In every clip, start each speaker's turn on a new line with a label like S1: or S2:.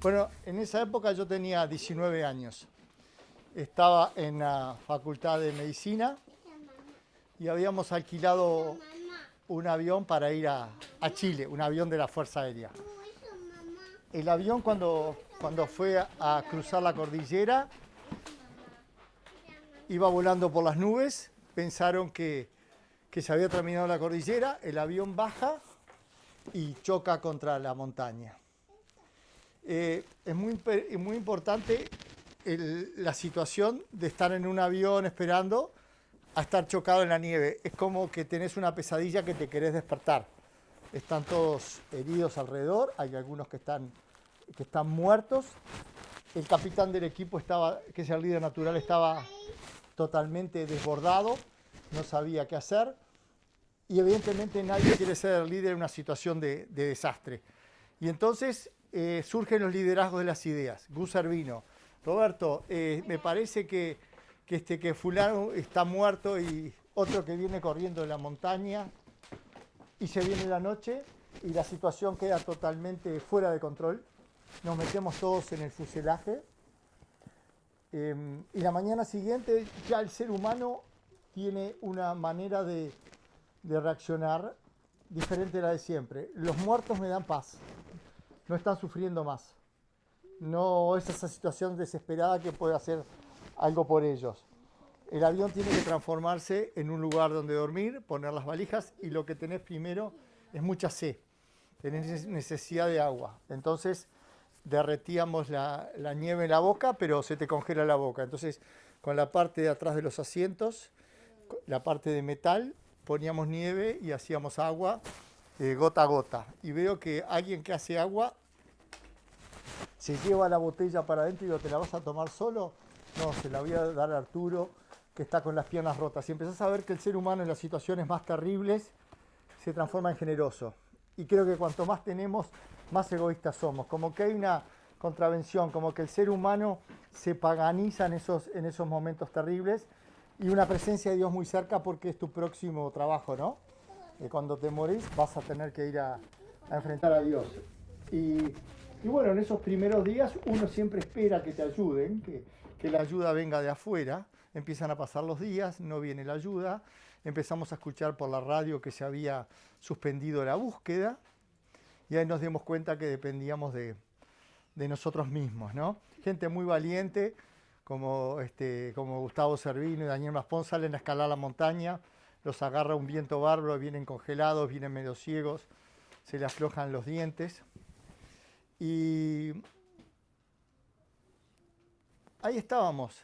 S1: Bueno, en esa época yo tenía 19 años. Estaba en la Facultad de Medicina y habíamos alquilado un avión para ir a, Chile, un avión de la Fuerza Aérea. El avión cuando, cuando fue a, a cruzar la cordillera iba volando por las nubes, pensaron que, que se había terminado la cordillera, el avión baja y choca contra la montaña. Eh, es muy, muy importante el- la situación de estar en un avión esperando a estar chocado en la nieve. Es como que tenés una pesadilla que te querés despertar. Están todos heridos alrededor, hay algunos que están, que están muertos. El capitán del equipo estaba, que es el líder natural, estaba totalmente desbordado, no sabía qué hacer. Y evidentemente nadie quiere ser líder en una situación de, de desastre. Y entonces eh, surgen los liderazgos de las ideas. Gus Servino, Roberto, eh, me parece que, este, que fulano está muerto y otro que viene corriendo de la montaña y se viene la noche y la situación queda totalmente fuera de control. Nos metemos todos en el fuselaje eh, y la mañana siguiente ya el ser humano tiene una manera de, de reaccionar diferente a la de siempre. Los muertos me dan paz, no están sufriendo más. No es esa situación desesperada que puede hacer algo por ellos. El avión tiene que transformarse en un lugar donde dormir, poner las valijas y lo que tenés primero es mucha sed. Tenés necesidad de agua. Entonces derretíamos la, la nieve en la boca, pero se te congela la boca. Entonces con la parte de atrás de los asientos, la parte de metal, poníamos nieve y hacíamos agua eh, gota a gota. Y veo que alguien que hace agua se lleva la botella para adentro y digo, ¿te la vas a tomar solo? No, se la voy a dar a Arturo, que está con las piernas rotas. Y empezás a ver que el ser humano en las situaciones más terribles se transforma en generoso. Y creo que cuanto más tenemos, más egoístas somos. Como que hay una contravención, como que el ser humano se paganiza en esos, en esos momentos terribles y una presencia de Dios muy cerca porque es tu próximo trabajo, ¿no? Eh, cuando te morís vas a tener que ir a, a enfrentar a Dios. Y, y bueno, en esos primeros días uno siempre espera que te ayuden, que, que la ayuda venga de afuera. Empiezan a pasar los días, no viene la ayuda. Empezamos a escuchar por la radio que se había suspendido la búsqueda y ahí nos dimos cuenta que dependíamos de, de nosotros mismos, ¿no? Gente muy valiente, como, este, como Gustavo Servino y Daniel Maspón, salen a escalar la montaña, los agarra un viento bárbaro, vienen congelados, vienen medio ciegos, se le aflojan los dientes. Y ahí estábamos,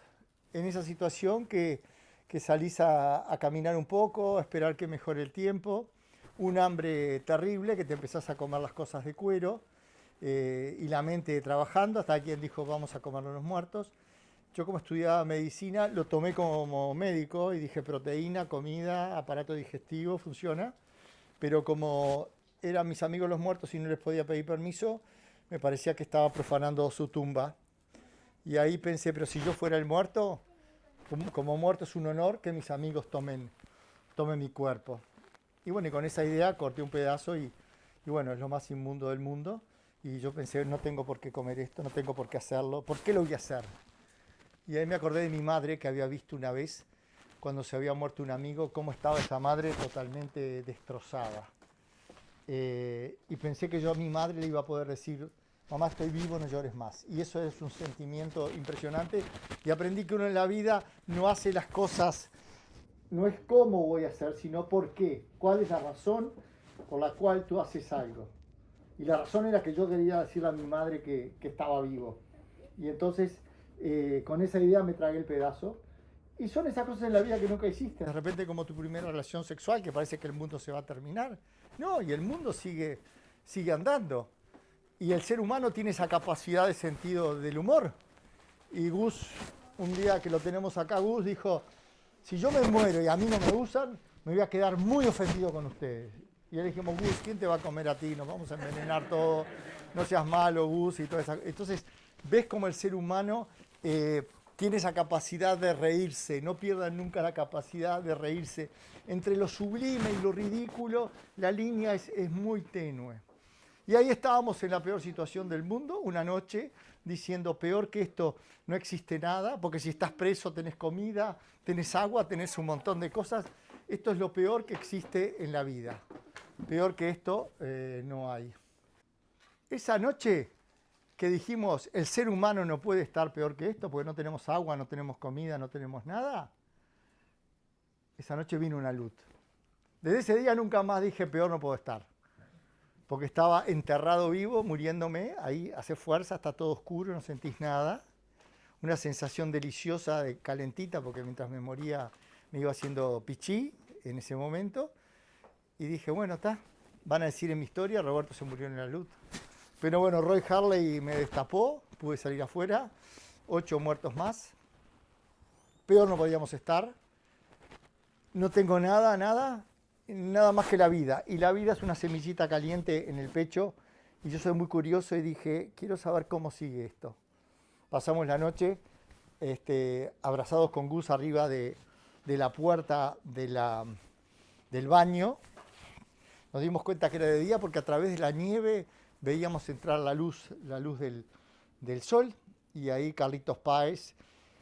S1: en esa situación que, que salís a, caminar un poco, a esperar que mejore el tiempo, un hambre terrible, que te empezás a comer las cosas de cuero, eh, y la mente trabajando, hasta quien dijo vamos a comernos los muertos. Yo como estudiaba medicina lo tomé como médico y dije proteína, comida, aparato digestivo, funciona, pero como eran mis amigos los muertos y no les podía pedir permiso, me parecía que estaba profanando su tumba. Y ahí pensé, pero si yo fuera el muerto, como, como muerto es un honor que mis amigos tomen, tomen mi cuerpo. Y bueno, y con esa idea corté un pedazo y, y bueno, es lo más inmundo del mundo. Y yo pensé, no tengo por qué comer esto, no tengo por qué hacerlo, ¿por qué lo voy a hacer? Y ahí me acordé de mi madre que había visto una vez, cuando se había muerto un amigo, cómo estaba esa madre totalmente destrozada. Eh, y pensé que yo a mi madre le iba a poder decir, mamá estoy vivo, no llores más. Y eso es un sentimiento impresionante. Y aprendí que uno en la vida no hace las cosas, no es cómo voy a hacer, sino por qué. ¿Cuál es la razón por la cual tú haces algo? Y la razón era que yo quería decirle a mi madre que, que estaba vivo. Y entonces, eh, con esa idea me tragué el pedazo. Y son esas cosas en la vida que nunca hiciste. De repente, como tu primera relación sexual, que parece que el mundo se va a terminar. No, y el mundo sigue, sigue andando. Y el ser humano tiene esa capacidad de sentido del humor. Y Gus, un día que lo tenemos acá, Gus dijo, si yo me muero y a mí no me usan, me voy a quedar muy ofendido con ustedes. Y le dijimos, Gus, ¿quién te va a comer a ti? Nos vamos a envenenar todo, no seas malo, Gus, y toda esa... Entonces, ves como el ser humano eh, tiene esa capacidad de reírse, no pierdan nunca la capacidad de reírse. Entre lo sublime y lo ridículo, la línea es, es muy tenue. Y ahí estábamos en la peor situación del mundo, una noche, diciendo, peor que esto no existe nada, porque si estás preso tenés comida, tenés agua, tenés un montón de cosas. Esto es lo peor que existe en la vida. Peor que esto eh, no hay. Esa noche que dijimos, el ser humano no puede estar peor que esto, porque no tenemos agua, no tenemos comida, no tenemos nada, esa noche vino una luz. Desde ese día nunca más dije, peor no puedo estar. Porque estaba enterrado vivo, muriéndome, ahí hace fuerza, está todo oscuro, no sentís nada. Una sensación deliciosa, de calentita, porque mientras me moría me iba haciendo pichí en ese momento. Y dije, bueno, está, van a decir en mi historia, Roberto se murió en la luz. Pero bueno, Roy Harley me destapó, pude salir afuera, ocho muertos más. Peor no podíamos estar. No tengo nada, nada, nada más que la vida. Y la vida es una semillita caliente en el pecho. Y yo soy muy curioso y dije, quiero saber cómo sigue esto. Pasamos la noche este, abrazados con Gus arriba de, la puerta de la, del baño. Nos dimos cuenta que era de día porque a través de la nieve veíamos entrar la luz, la luz del, del sol. Y ahí Carlitos Páez,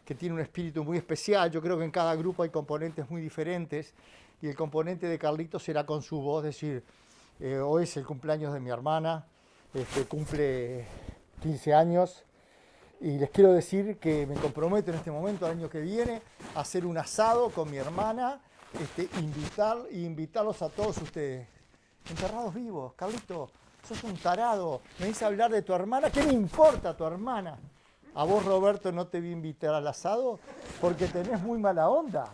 S1: que tiene un espíritu muy especial. Yo creo que en cada grupo hay componentes muy diferentes y el componente de Carlitos será con su voz, decir, eh, hoy es el cumpleaños de mi hermana, este, cumple 15 años, y les quiero decir que me comprometo en este momento, el año que viene, a hacer un asado con mi hermana, este, invitar, invitarlos a todos ustedes. Enterrados vivos, Carlitos, sos un tarado, me dice hablar de tu hermana, ¿qué me importa tu hermana? A vos, Roberto, no te a invitar al asado porque tenés muy mala onda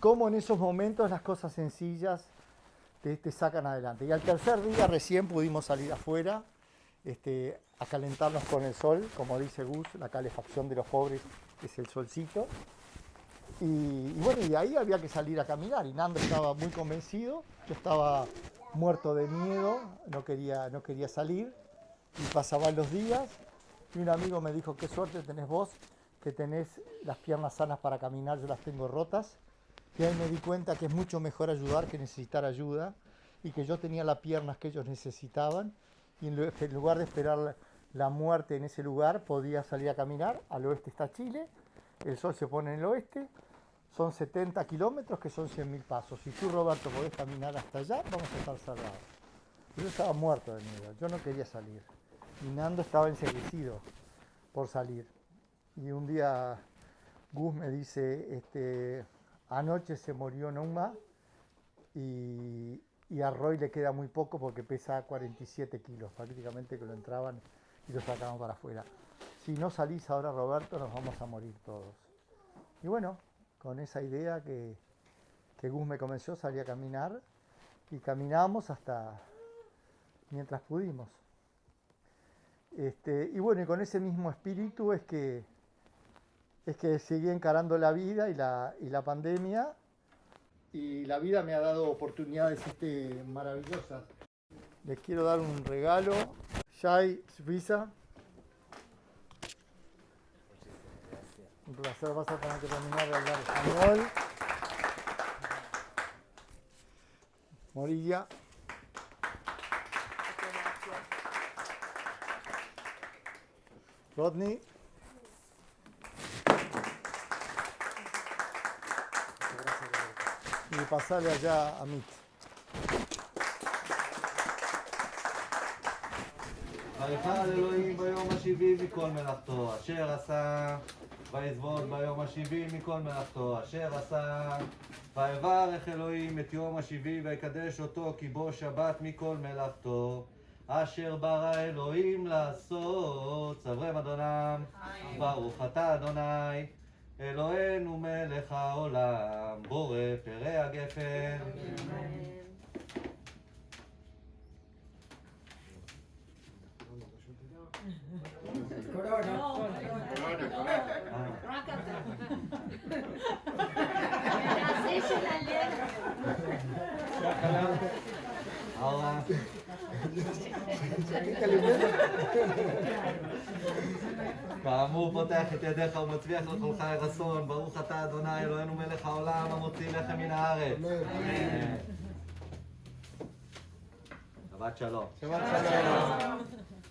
S1: cómo en esos momentos las cosas sencillas te, sacan adelante. Y al tercer día recién pudimos salir afuera este, a calentarnos con el sol, como dice Gus, la calefacción de los pobres es el solcito. Y, bueno, y ahí había que salir a caminar. Y Nando estaba muy convencido, yo estaba muerto de miedo, no quería, no quería salir. Y pasaban los días y un amigo me dijo, qué suerte tenés vos, que tenés las piernas sanas para caminar, yo las tengo rotas. Y ahí me di cuenta que es mucho mejor ayudar que necesitar ayuda y que yo tenía las piernas que ellos necesitaban y en lugar de esperar la muerte en ese lugar podía salir a caminar. Al oeste está Chile, el sol se pone en el oeste, son 70 kilómetros que son 100.000 pasos. Si tú, Roberto, podés caminar hasta allá, vamos a estar salvados. Yo estaba muerto de miedo, yo no quería salir. Y Nando estaba enseguecido por salir. Y un día Gus me dice, este, Anoche se murió Numa y, a Roy le queda muy poco porque pesa 47 kilos, prácticamente que lo entraban y lo sacaban para afuera. Si no salís ahora, Roberto, nos vamos a morir todos. Y bueno, con esa idea que, que Gus me comenzó, salí a caminar y caminamos hasta mientras pudimos. Este, y bueno, y con ese mismo espíritu es que es que seguí encarando la vida y la, y la pandemia y la vida me ha dado oportunidades este, maravillosas. Les quiero dar un regalo. Shai Visa. Un placer, vas a tener que terminar de hablar español. Morilla. Rodney. y pasarle allá a Mit.
S2: ויחל אלוהים ביום השבעי מכל מלאכתו, אשר עשה, ויזבוד ביום השבעי מכל מלאכתו, אשר עשה. ויברך אלוהים את יום השבעי ויקדש אותו כי בו שבת מכל מלאכתו, אשר ברא אלוהים לעשות. צברם אדונם, ברוך אתה אדוני. אלוהינו מלך העולם, בורא פרא הגפן. כאמור פותח את ידיך ומצביח לכל חי רצון, ברוך אתה אדוני אלוהינו מלך העולם המוציא לחם מן הארץ.
S3: שבת שלום.
S2: Shabbat shalom.